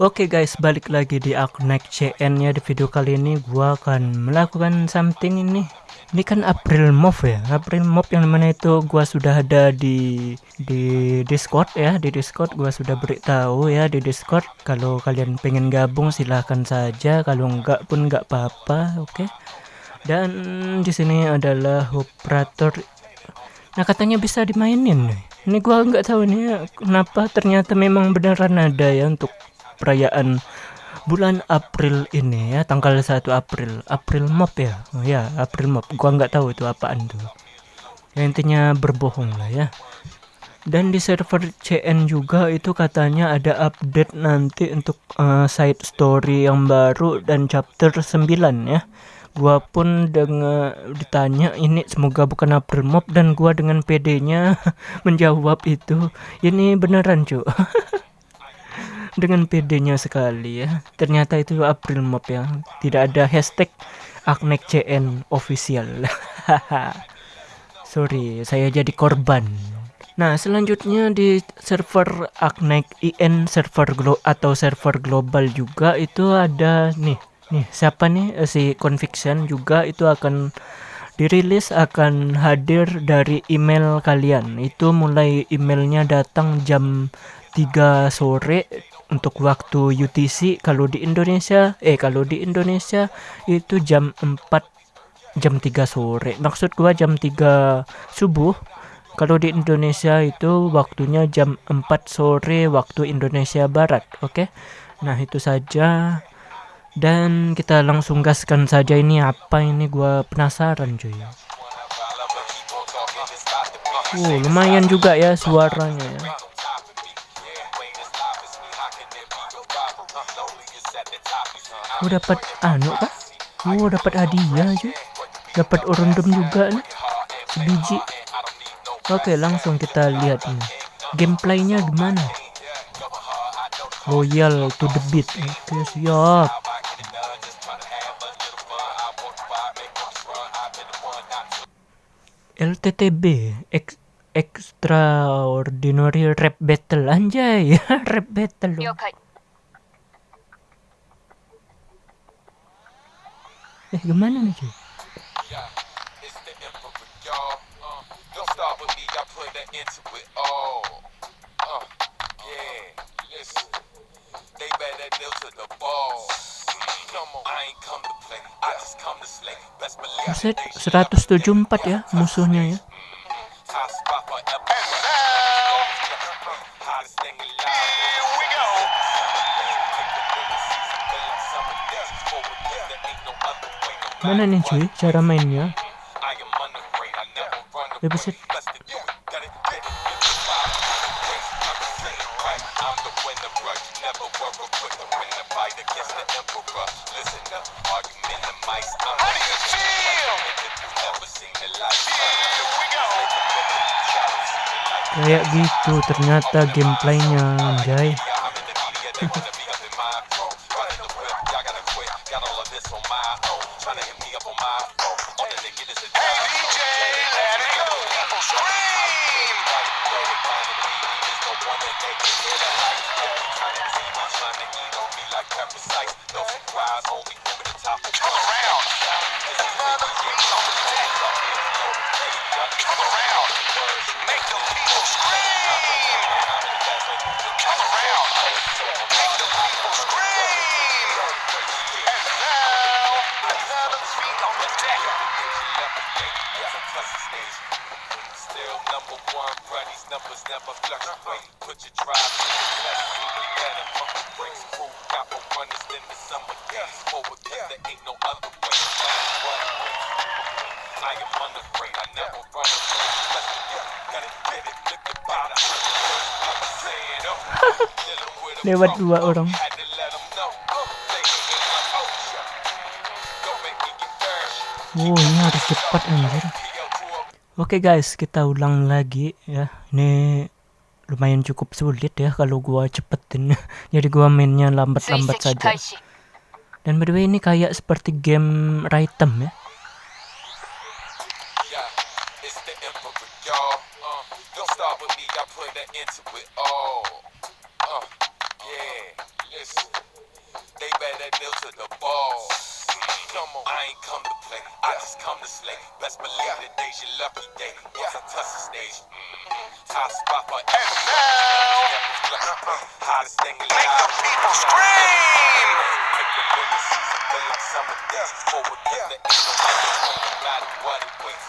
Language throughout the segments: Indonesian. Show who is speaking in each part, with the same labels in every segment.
Speaker 1: Oke okay guys, balik lagi di Aknek CN ya di video kali ini gua akan melakukan something ini. Ini kan April Move ya. April Move yang mana itu gua sudah ada di di Discord ya, di Discord gua sudah beritahu ya di Discord kalau kalian pengen gabung silahkan saja, kalau enggak pun enggak apa-apa, oke. Okay? Dan di sini adalah operator Nah, katanya bisa dimainin nih. Ini gua nggak tahu nih kenapa ternyata memang beneran ada ya untuk perayaan bulan April ini ya tanggal 1 April. April Mop ya? Oh, ya April Mop. Gua nggak tahu itu apaan tuh. Ya, intinya berbohong lah ya. Dan di server CN juga itu katanya ada update nanti untuk uh, side story yang baru dan chapter 9 ya. Gua pun dengan ditanya ini semoga bukan April Mop. Dan gua dengan PD-nya menjawab itu ini beneran cuy dengan PD-nya sekali ya. Ternyata itu April Mop ya. Tidak ada hashtag Aknek CN official. Sorry, saya jadi korban. Nah, selanjutnya di server Aknek IN server glo atau server global juga itu ada nih. Nih, siapa nih eh, si Conviction juga itu akan dirilis akan hadir dari email kalian. Itu mulai emailnya datang jam 3 sore untuk waktu UTC kalau di Indonesia eh kalau di Indonesia itu jam 4 jam 3 sore maksud gua jam 3 subuh kalau di Indonesia itu waktunya jam 4 sore waktu Indonesia Barat oke okay? nah itu saja dan kita langsung gaskan saja ini apa ini gua penasaran cuy Wow, lumayan juga ya suaranya ya. Oh dapat anu kah? Oh dapat hadiah aja. Dapat orundum juga nih. Sebiji. Oke langsung kita lihat ini. Gameplaynya gimana? Loyal to the beat. Oke siap. LTTB Ex Extraordinary Rap Battle anjay rap battle. Eh gimana nih cuy? Buset, 174 ya musuhnya ya. Mana nih cuy cara mainnya? Ya buset. Kayak gitu ternyata gameplaynya
Speaker 2: Running the whip, y'all gotta quit. Got all of this on my own. Trying to hit me up on my phone. All that they get is a. Hey, DJ, let it go. People scream. No surprise, only over the top. Come around.
Speaker 1: Anjay. numbers never fluctuate. Put your drive in the even better. Funky breaks, crew, got more runners than the summer days. Forward, cause there ain't no other way. I am unafraid, I never run away. Let's get it, gotta get it, look about it. Lewat dua orang. Oh, ini harus cepat anjir. Oke okay guys, kita ulang lagi ya. Ini lumayan cukup sulit ya kalau gua cepetin. Jadi gua mainnya lambat-lambat saja. Dan by the way ini kayak seperti game Rhythm ya.
Speaker 2: Come on. I ain't come to play. I just come to slay. Best believe today's your lucky day. Once I touch the stage. Mm-hmm. Top spot for now. Hottest thing alive. Make the people scream. Make the season feel like summer days. Forward, yeah. Ain't no no matter what it weighs.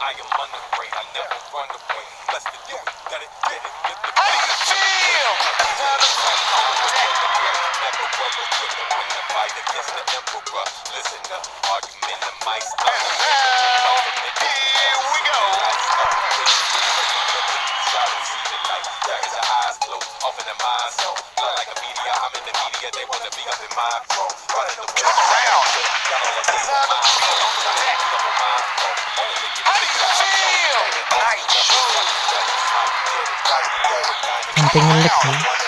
Speaker 2: I am unafraid. I never run away. Blessed to do it. Got it, get it, get the How you feel? How do you feel? Never run away. When the fight against the emperor the. And now, here we go. I'm in the media, they wanna be up in my come around. How do you feel? Nice.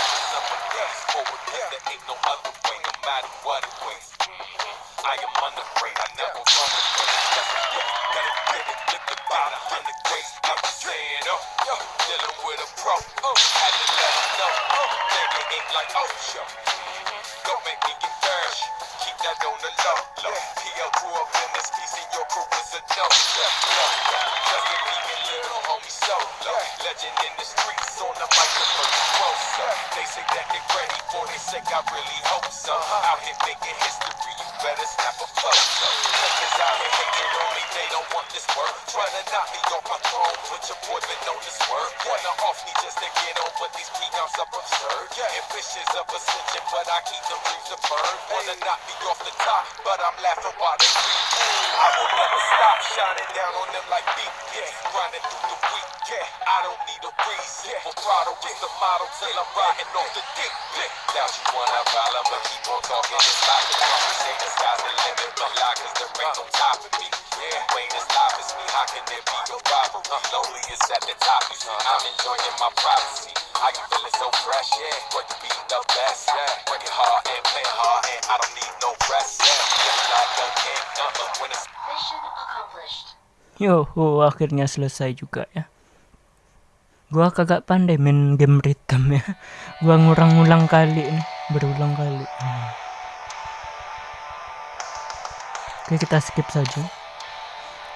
Speaker 2: down summer days. Forward, there ain't no other way, no matter what it weighs. I am unafraid, I never run away. Let's get it, get the bottom, hundred grace. I'm just saying, oh, yo, dealing with a pro. Oh, had to let him know. Oh, nigga ain't like OSHA. Don't ready for sake. I really hope so. Out here making history. You better snap a photo. Niggas out here hating on me. They don't want this work. Trying to knock me off my throne. Put your boy been on this work. Wanna off me just to get on, but these peanuts up absurd. Ambitious of ascension, but I keep the dreams to burn. Wanna knock me off the top, but I'm laughing while they creep. I will never stop shining down on them like beacons. Grinding through the week, yeah. I don't need a reason. Vibrato is the motto till I'm riding off the deep. You wanna follow, but keep on talking. The trumpet say the sky's the limit, but lie cause ain't no top of me. Yeah, you ain't me. How can there be a? Lonely is at the top. You see, I'm enjoying my privacy. How you feeling so fresh? Yeah, you be the best? Yeah, work it hard and play hard, and I don't need no rest. Yeah,
Speaker 3: Mission accomplished.
Speaker 1: Yo, oh, akhirnya selesai juga ya. gua kagak pandai main game rhythm ya gua ngurang-ulang kali nih berulang kali hmm. oke kita skip saja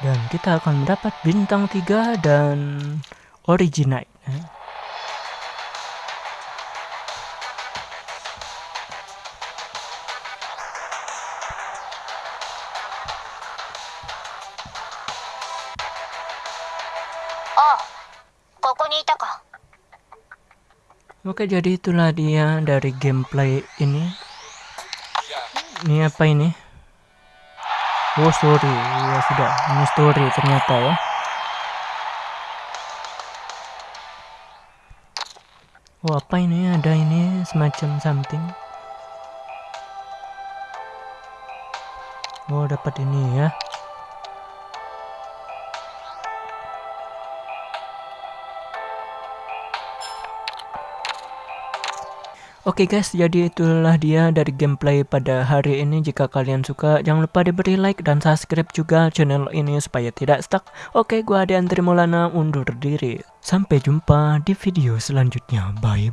Speaker 1: dan kita akan mendapat bintang 3 dan original. ya.
Speaker 3: Oh,
Speaker 1: Oke, jadi itulah dia dari gameplay ini. Ini apa ini? Oh, story. Ya sudah, ini story ternyata ya. Oh, apa ini? Ada ini semacam something. Oh, dapat ini ya. Oke guys, jadi itulah dia dari gameplay pada hari ini. Jika kalian suka, jangan lupa diberi like dan subscribe juga channel ini supaya tidak stuck. Oke, gua Ade Andri Maulana undur diri. Sampai jumpa di video selanjutnya. Bye